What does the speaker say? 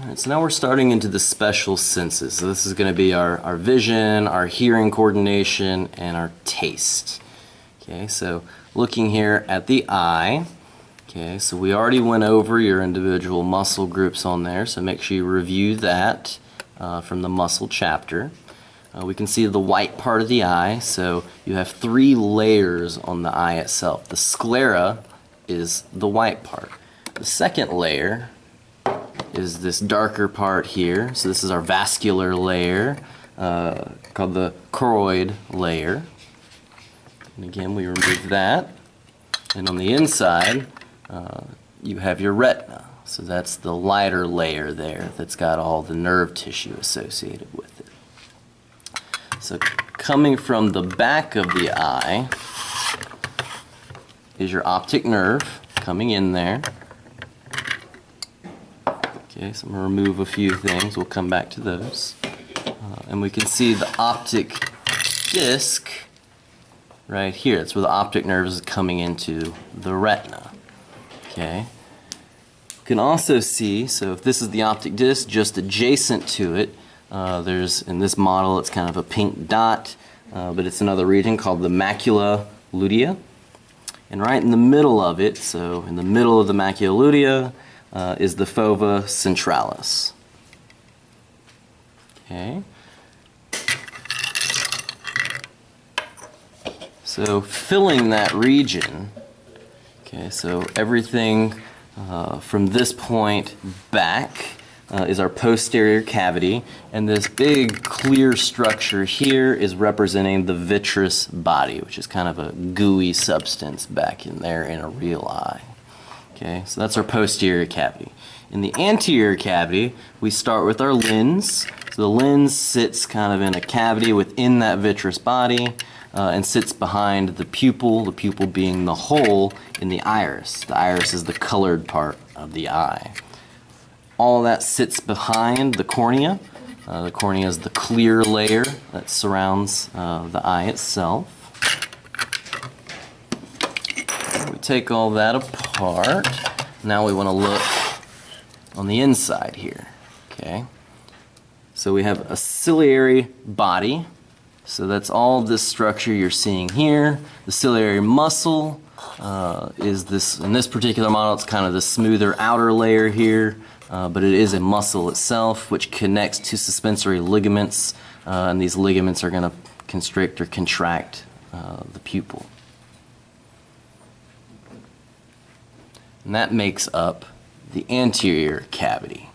Alright, so now we're starting into the special senses. So this is going to be our, our vision, our hearing coordination, and our taste. Okay, so looking here at the eye. Okay, so we already went over your individual muscle groups on there, so make sure you review that uh, from the muscle chapter. Uh, we can see the white part of the eye, so you have three layers on the eye itself. The sclera is the white part. The second layer is this darker part here. So this is our vascular layer uh, called the choroid layer. And again, we remove that. And on the inside, uh, you have your retina. So that's the lighter layer there that's got all the nerve tissue associated with it. So coming from the back of the eye is your optic nerve coming in there. Okay, so I'm going to remove a few things. We'll come back to those. Uh, and we can see the optic disc right here. That's where the optic nerve is coming into the retina. Okay. You can also see, so if this is the optic disc, just adjacent to it, uh, there's, in this model, it's kind of a pink dot, uh, but it's another region called the macula lutea. And right in the middle of it, so in the middle of the macula lutea, uh, is the fovea centralis. Okay. So filling that region, okay, so everything uh, from this point back uh, is our posterior cavity, and this big clear structure here is representing the vitreous body, which is kind of a gooey substance back in there in a real eye. Okay, so that's our posterior cavity. In the anterior cavity, we start with our lens. So the lens sits kind of in a cavity within that vitreous body uh, and sits behind the pupil, the pupil being the hole in the iris. The iris is the colored part of the eye. All that sits behind the cornea. Uh, the cornea is the clear layer that surrounds uh, the eye itself. We take all that apart. Now we want to look on the inside here. Okay. So we have a ciliary body. So that's all this structure you're seeing here. The ciliary muscle uh, is this, in this particular model, it's kind of the smoother outer layer here, uh, but it is a muscle itself which connects to suspensory ligaments, uh, and these ligaments are going to constrict or contract uh, the pupil. And that makes up the anterior cavity.